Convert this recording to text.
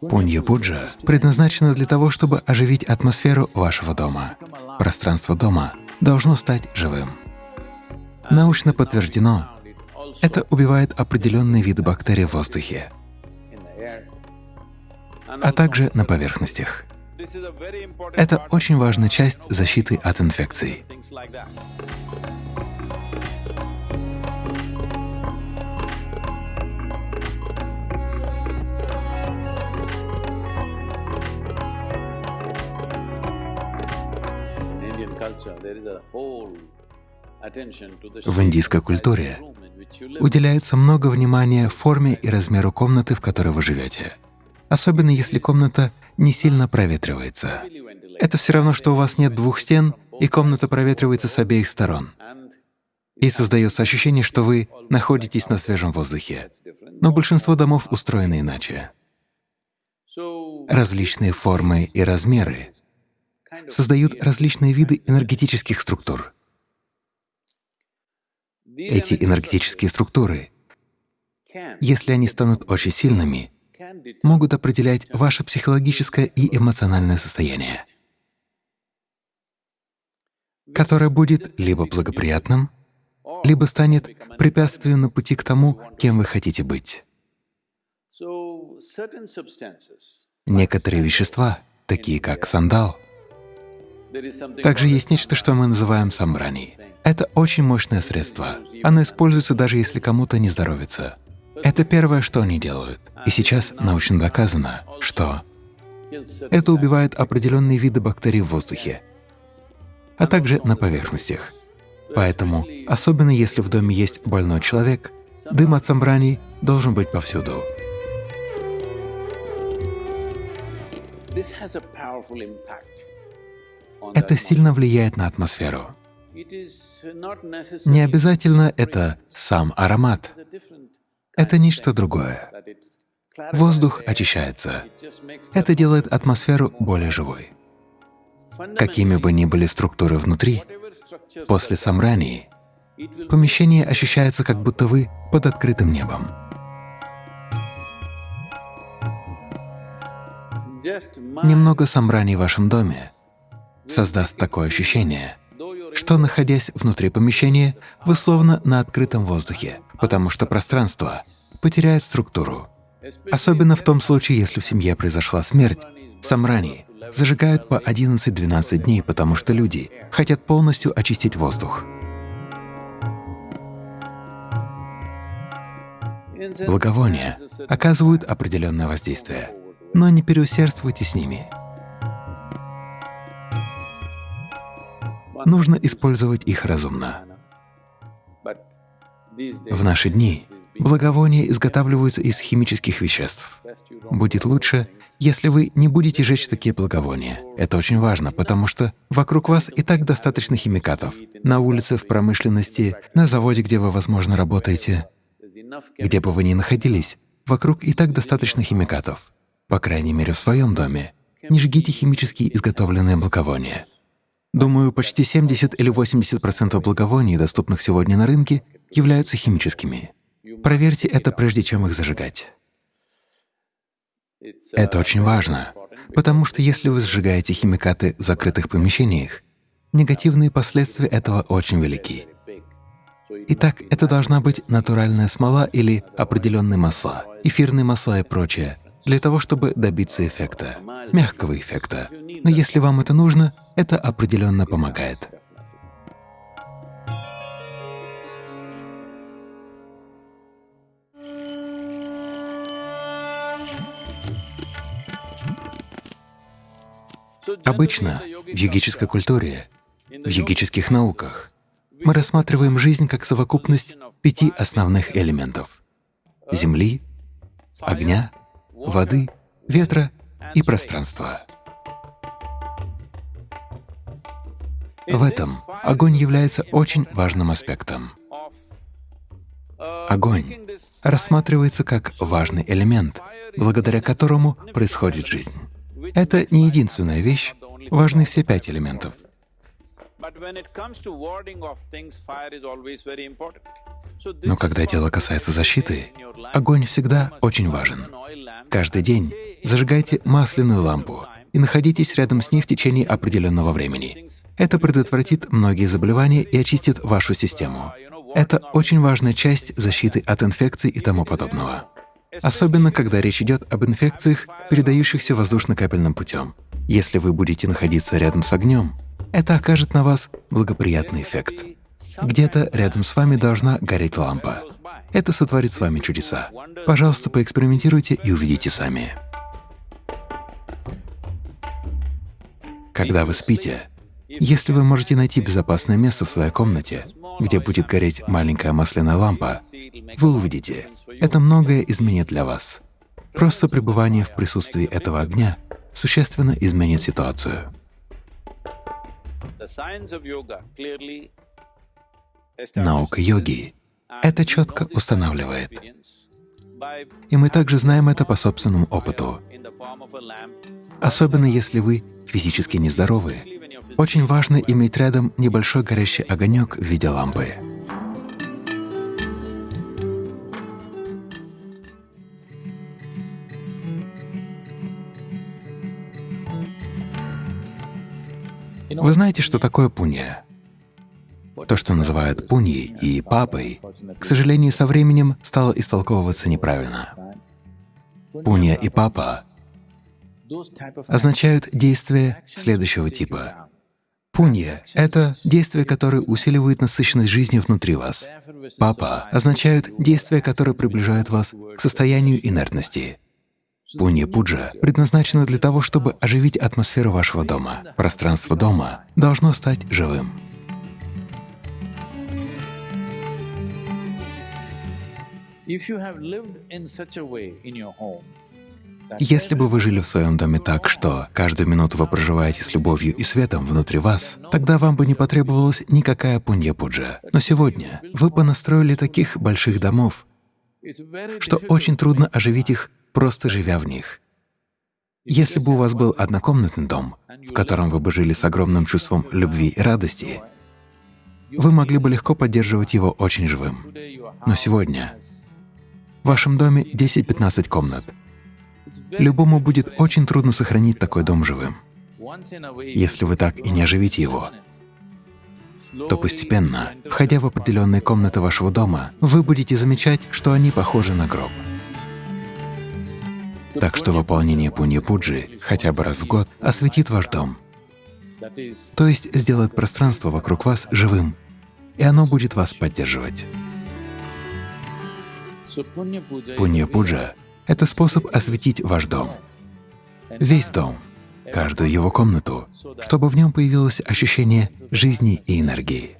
Пунья-пуджа предназначена для того, чтобы оживить атмосферу вашего дома. Пространство дома должно стать живым. Научно подтверждено, это убивает определенные виды бактерий в воздухе, а также на поверхностях. Это очень важная часть защиты от инфекций. В индийской культуре уделяется много внимания форме и размеру комнаты, в которой вы живете, особенно если комната не сильно проветривается. Это все равно, что у вас нет двух стен, и комната проветривается с обеих сторон. И создается ощущение, что вы находитесь на свежем воздухе. Но большинство домов устроены иначе. Различные формы и размеры создают различные виды энергетических структур. Эти энергетические структуры, если они станут очень сильными, могут определять ваше психологическое и эмоциональное состояние, которое будет либо благоприятным, либо станет препятствием на пути к тому, кем вы хотите быть. Некоторые вещества, такие как сандал, также есть нечто, что мы называем самбрани. Это очень мощное средство. Оно используется даже если кому-то не здоровится. Это первое, что они делают. И сейчас научно доказано, что это убивает определенные виды бактерий в воздухе, а также на поверхностях. Поэтому, особенно если в доме есть больной человек, дым от самбрани должен быть повсюду. Это сильно влияет на атмосферу. Не обязательно это сам аромат, это нечто другое. Воздух очищается. Это делает атмосферу более живой. Какими бы ни были структуры внутри, после самрании помещение ощущается, как будто вы под открытым небом. Немного самрани в вашем доме создаст такое ощущение, что, находясь внутри помещения, вы словно на открытом воздухе, потому что пространство потеряет структуру. Особенно в том случае, если в семье произошла смерть, самрани зажигают по 11-12 дней, потому что люди хотят полностью очистить воздух. Благовония оказывают определенное воздействие, но не переусердствуйте с ними. Нужно использовать их разумно. В наши дни благовония изготавливаются из химических веществ. Будет лучше, если вы не будете жечь такие благовония. Это очень важно, потому что вокруг вас и так достаточно химикатов. На улице, в промышленности, на заводе, где вы, возможно, работаете, где бы вы ни находились, вокруг и так достаточно химикатов. По крайней мере, в своем доме. Не жгите химически изготовленные благовония. Думаю, почти 70 или 80% благовоний, доступных сегодня на рынке, являются химическими. Проверьте это, прежде чем их зажигать. Это очень важно, потому что если вы сжигаете химикаты в закрытых помещениях, негативные последствия этого очень велики. Итак, это должна быть натуральная смола или определенные масла, эфирные масла и прочее, для того, чтобы добиться эффекта, мягкого эффекта. Но если вам это нужно, это определенно помогает. Обычно в йогической культуре, в йогических науках мы рассматриваем жизнь как совокупность пяти основных элементов — земли, огня, воды, ветра и пространства. В этом огонь является очень важным аспектом. Огонь рассматривается как важный элемент, благодаря которому происходит жизнь. Это не единственная вещь, важны все пять элементов. Но когда дело касается защиты, огонь всегда очень важен. Каждый день зажигайте масляную лампу и находитесь рядом с ней в течение определенного времени. Это предотвратит многие заболевания и очистит вашу систему. Это очень важная часть защиты от инфекций и тому подобного. Особенно, когда речь идет об инфекциях, передающихся воздушно-капельным путем. Если вы будете находиться рядом с огнем, это окажет на вас благоприятный эффект. Где-то рядом с вами должна гореть лампа. Это сотворит с вами чудеса. Пожалуйста, поэкспериментируйте и увидите сами. Когда вы спите, если вы можете найти безопасное место в своей комнате, где будет гореть маленькая масляная лампа, вы увидите, это многое изменит для вас. Просто пребывание в присутствии этого огня существенно изменит ситуацию. Наука йоги это четко устанавливает. И мы также знаем это по собственному опыту. Особенно если вы физически нездоровы, очень важно иметь рядом небольшой горящий огонек в виде лампы. Вы знаете, что такое пунья? То, что называют пуньей и папой, к сожалению, со временем стало истолковываться неправильно. Пунья и папа означают действия следующего типа. Пунья — это действия, которые усиливают насыщенность жизни внутри вас. Папа означают действия, которые приближают вас к состоянию инертности. Пунья-пуджа предназначена для того, чтобы оживить атмосферу вашего дома. Пространство дома должно стать живым. Если бы вы жили в своем доме так, что каждую минуту вы проживаете с любовью и светом внутри вас, тогда вам бы не потребовалась никакая пунья-пуджа. Но сегодня вы понастроили таких больших домов, что очень трудно оживить их, просто живя в них. Если бы у вас был однокомнатный дом, в котором вы бы жили с огромным чувством любви и радости, вы могли бы легко поддерживать его очень живым. Но сегодня в вашем доме 10-15 комнат. Любому будет очень трудно сохранить такой дом живым. Если вы так и не оживите его, то постепенно, входя в определенные комнаты вашего дома, вы будете замечать, что они похожи на гроб. Так что выполнение пунья-пуджи хотя бы раз в год осветит ваш дом, то есть сделает пространство вокруг вас живым, и оно будет вас поддерживать. Пунья-пуджа — это способ осветить ваш дом, весь дом, каждую его комнату, чтобы в нем появилось ощущение жизни и энергии.